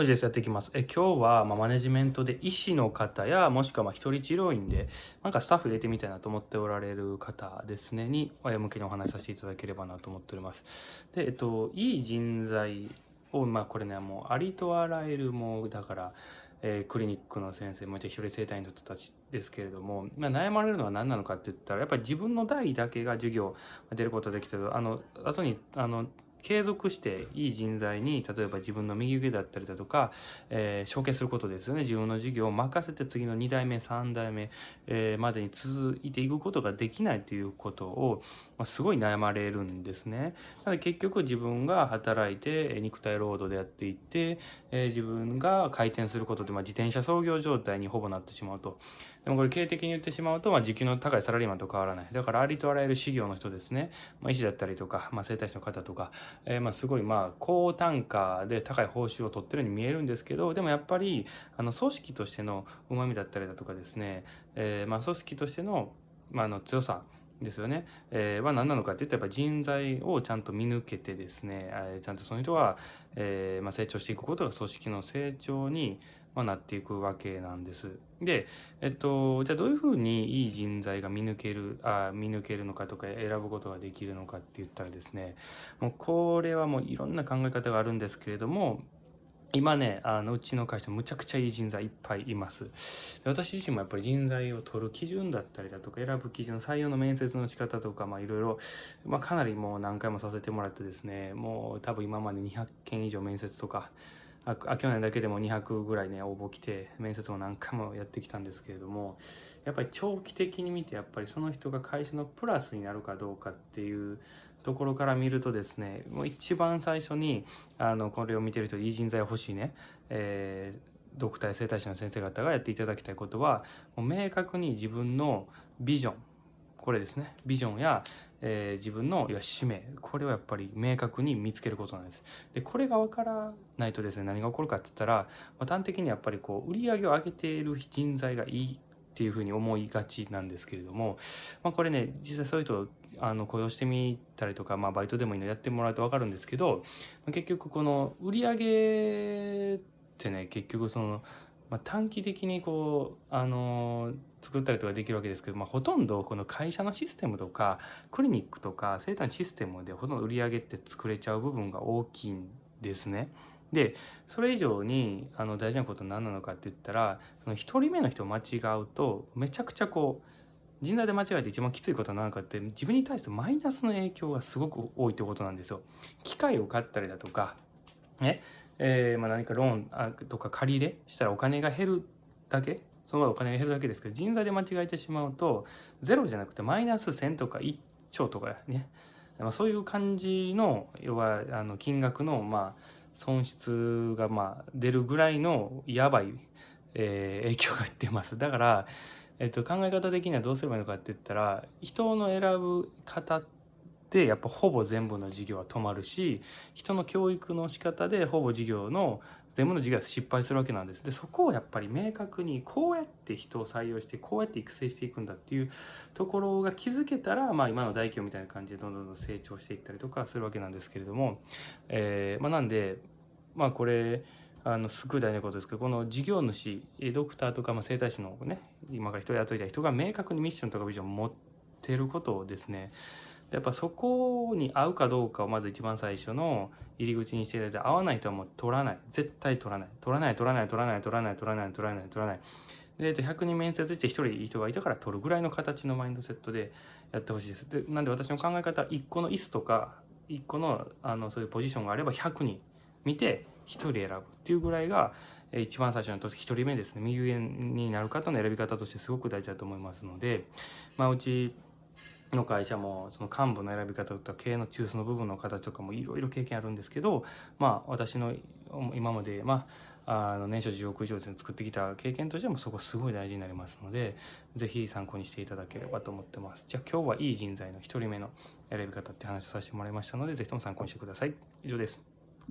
本日やっていきます。え今日は、まマネジメントで医師の方や、もしくはま一人治療院で、なんかスタッフ入れてみたいなと思っておられる方ですね、に、親向けにお話しさせていただければなと思っております。で、えっと、いい人材を、まあこれね、もうありとあらゆる、もうだから、えー、クリニックの先生もいて一人生体の人たちですけれども、まあ、悩まれるのは何なのかって言ったらやっぱり自分の代だけが授業出ることができてあの後にあの継続していい人材に例えば自分の右腕だったりだとか、えー、承継することですよね。自分の事業を任せて次の2代目3代目、えー、までに続いていくことができないということを、まあ、すごい悩まれるんですね。なので結局自分が働いて肉体労働でやっていって、えー、自分が回転することで、まあ、自転車操業状態にほぼなってしまうと。でもこれ経営的に言ってしまうと、まあ、時給の高いサラリーマンと変わらない。だからありとあらゆる事業の人ですね、まあ、医師だったりとか、まあ、整体師の方とかえー、まあすごいまあ高単価で高い報酬を取ってるように見えるんですけどでもやっぱりあの組織としてのうまみだったりだとかですね、えー、まあ組織としての,、まあ、の強さですよね。えー、は何なのかっていったらやっぱ人材をちゃんと見抜けてですね、えー、ちゃんとその人は、えーまあ、成長していくことが組織の成長に、まあ、なっていくわけなんです。で、えっと、じゃあどういうふうにいい人材が見抜ける、あ見抜けるのかとか選ぶことができるのかって言ったらですね、もうこれはもういろんな考え方があるんですけれども、今ね、あのうちの会社むちゃくちゃいい人材いっぱいいますで。私自身もやっぱり人材を取る基準だったりだとか、選ぶ基準、採用の面接の仕方とか、まあいろいろ、まあかなりもう何回もさせてもらってですね、もう多分今まで200件以上面接とか、あ去年だけでも200ぐらいね応募来て面接も何回もやってきたんですけれどもやっぱり長期的に見てやっぱりその人が会社のプラスになるかどうかっていうところから見るとですねもう一番最初にあのこれを見てる人いい人材欲しいね、えー、ドクターや整体師の先生方がやっていただきたいことはもう明確に自分のビジョンこれですね。ビジョンや、えー、自分の使命。これをやっぱり明確に見つけることなんです。でこれが分からないとですね何が起こるかって言ったら、まあ、端的にやっぱりこう売り上げを上げている人材がいいっていうふうに思いがちなんですけれども、まあ、これね実際そういう人あの雇用してみたりとか、まあ、バイトでもいいのやってもらうと分かるんですけど結局この売り上げってね結局そのまあ、短期的にこう、あのー、作ったりとかできるわけですけど、まあ、ほとんどこの会社のシステムとかクリニックとか生体システムでほとんど売り上げって作れちゃう部分が大きいんですね。でそれ以上にあの大事なことは何なのかって言ったらその1人目の人を間違うとめちゃくちゃこう人材で間違えて一番きついことは何かって自分に対してマイナスの影響がすごく多いってことなんですよ。機械を買ったりだとかねえー、まあ、何かローンとか借り入れしたらお金が減るだけ？そのままお金が減るだけですけど人材で間違えてしまうとゼロじゃなくてマイナス1000とか1兆とかね、まあ、そういう感じの要はあの金額のまあ損失がまあ出るぐらいのやばい、えー、影響が出ます。だから、えっと、考え方的にはどうすればいいのかって言ったら人の選ぶ方っでやっぱほぼ全部の授業は止まるし人の教育の仕方でほぼ授業の全部の授業は失敗するわけなんです。でそこをやっぱり明確にこうやって人を採用してこうやって育成していくんだっていうところが気づけたら、まあ、今の大企業みたいな感じでどんどんどん成長していったりとかするわけなんですけれども、えーまあ、なんでまあこれあのすごい大事なことですけどこの事業主ドクターとか、まあ、整体師のね今から人を雇いたい人が明確にミッションとかビジョンを持ってることをですね。やっぱそこに合うかどうかをまず一番最初の入り口にしていただいて合わない人はもう取らない。絶対取らない。取らない。取らない。取らない。取らない。取らない。取らない。取らない。で100人面接して1人い。い。人がい。たから取るぐらい。の形のマインドセットでやってほしい。ですでなんで私の考え方は1個の椅子とか1個のあのそうい。うポジションがあれば100人見て1人選ぶってい。うぐらい。が一番最初の1人目ですね右上になる方の選び方としてすごく大事だと思い。ますのでまあうちの会社もその幹部の選び方とか経営の中枢の部分の形とかもいろいろ経験あるんですけどまあ私の今までまああの年商10億以上で作ってきた経験としてもそこすごい大事になりますので是非参考にしていただければと思ってます。じゃあ今日はいい人材の1人目の選び方って話をさせてもらいましたので是非とも参考にしてください。以上です。